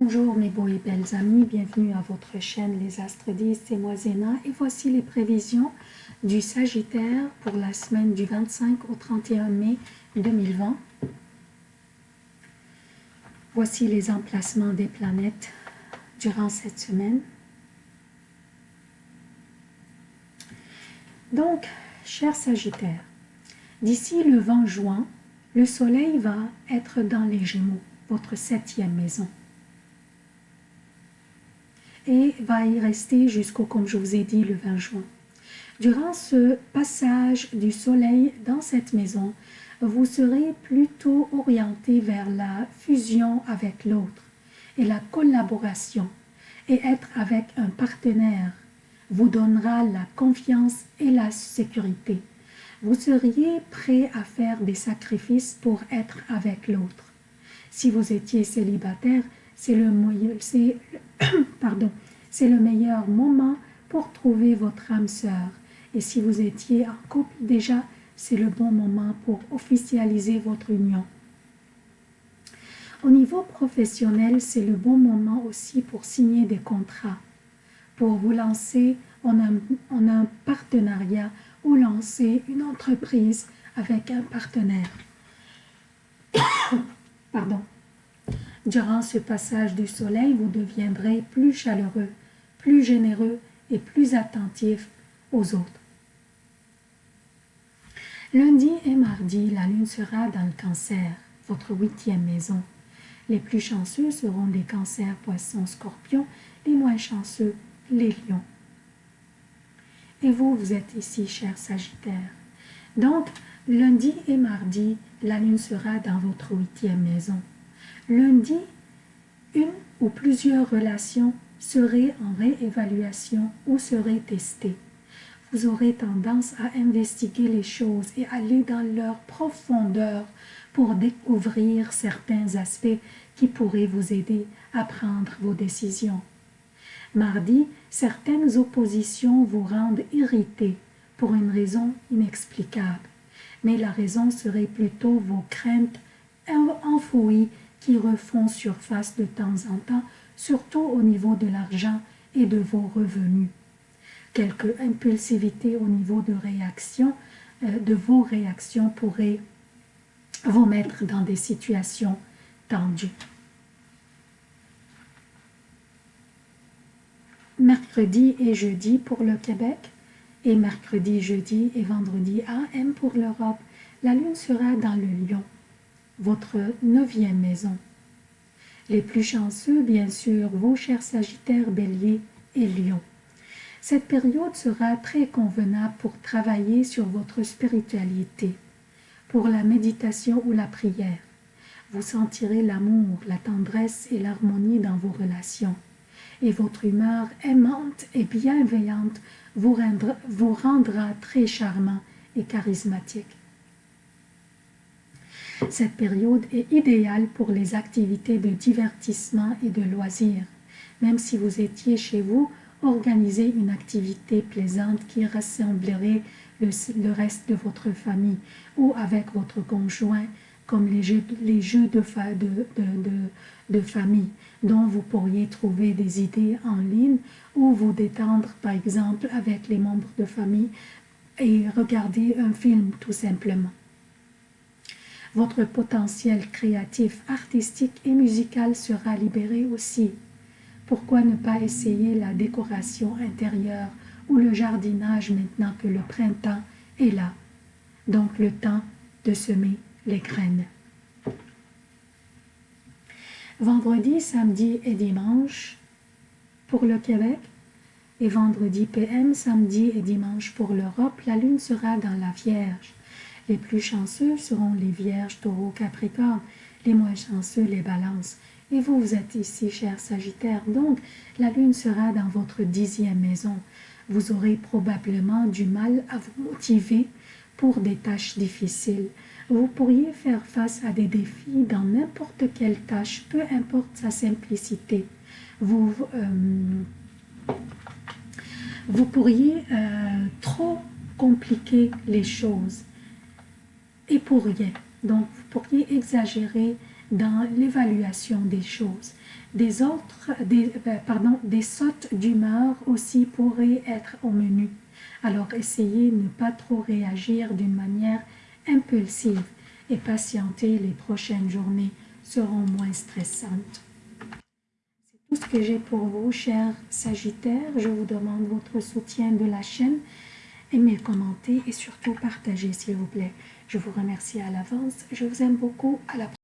Bonjour mes beaux et belles amis, bienvenue à votre chaîne Les Astres 10, c'est moi Zéna et voici les prévisions du Sagittaire pour la semaine du 25 au 31 mai 2020. Voici les emplacements des planètes durant cette semaine. Donc, cher Sagittaire, d'ici le 20 juin, le soleil va être dans les Gémeaux, votre septième maison et va y rester jusqu'au, comme je vous ai dit, le 20 juin. Durant ce passage du soleil dans cette maison, vous serez plutôt orienté vers la fusion avec l'autre et la collaboration et être avec un partenaire vous donnera la confiance et la sécurité. Vous seriez prêt à faire des sacrifices pour être avec l'autre. Si vous étiez célibataire, c'est le, meilleur moment pour trouver votre âme sœur. Et si vous étiez en couple déjà, c'est le bon moment pour officialiser votre union. Au niveau professionnel, c'est le bon moment aussi pour signer des contrats, pour vous lancer en un, en un partenariat ou lancer une entreprise avec un partenaire. Pardon. Durant ce passage du soleil, vous deviendrez plus chaleureux, plus généreux et plus attentif aux autres. Lundi et mardi, la lune sera dans le cancer, votre huitième maison. Les plus chanceux seront les cancers, poissons, scorpions, les moins chanceux, les lions. Et vous, vous êtes ici, cher Sagittaire. Donc, lundi et mardi, la lune sera dans votre huitième maison. Lundi, une ou plusieurs relations seraient en réévaluation ou seraient testées. Vous aurez tendance à investiguer les choses et aller dans leur profondeur pour découvrir certains aspects qui pourraient vous aider à prendre vos décisions. Mardi, certaines oppositions vous rendent irrité pour une raison inexplicable, mais la raison serait plutôt vos craintes enfouies qui refont surface de temps en temps, surtout au niveau de l'argent et de vos revenus. Quelque impulsivité au niveau de euh, de vos réactions pourrait vous mettre dans des situations tendues. Mercredi et jeudi pour le Québec et mercredi, jeudi et vendredi AM pour l'Europe, la lune sera dans le lion votre neuvième maison. Les plus chanceux, bien sûr, vos chers Sagittaires, Bélier et Lion. Cette période sera très convenable pour travailler sur votre spiritualité, pour la méditation ou la prière. Vous sentirez l'amour, la tendresse et l'harmonie dans vos relations. Et votre humeur aimante et bienveillante vous rendra, vous rendra très charmant et charismatique. Cette période est idéale pour les activités de divertissement et de loisirs. Même si vous étiez chez vous, organisez une activité plaisante qui rassemblerait le, reste de votre famille ou avec votre conjoint, comme les jeux, de, de, famille, dont vous pourriez trouver des idées en ligne ou vous détendre, par exemple, avec les membres de famille et regarder un film tout simplement. Votre potentiel créatif, artistique et musical sera libéré aussi. Pourquoi ne pas essayer la décoration intérieure ou le jardinage maintenant que le printemps est là? Donc le temps de semer les graines. Vendredi, samedi et dimanche pour le Québec et vendredi PM, samedi et dimanche pour l'Europe, la lune sera dans la Vierge. Les plus chanceux seront les vierges, taureaux, capricornes, les moins chanceux, les balances. Et vous, vous êtes ici, cher Sagittaire, donc la lune sera dans votre dixième maison. Vous aurez probablement du mal à vous motiver pour des tâches difficiles. Vous pourriez faire face à des défis dans n'importe quelle tâche, peu importe sa simplicité. Vous, euh, vous pourriez euh, trop compliquer les choses et pour rien. Donc, vous pourriez exagérer dans l'évaluation des choses. Des autres, des, ben, pardon, des sautes d'humeur aussi pourraient être au menu. Alors essayez de ne pas trop réagir d'une manière impulsive et patienter les prochaines journées seront moins stressantes. C'est tout ce que j'ai pour vous, chers Sagittaires. Je vous demande votre soutien de la chaîne. Aimez, commentez et surtout partagez, s'il vous plaît. Je vous remercie à l'avance. Je vous aime beaucoup. À la prochaine.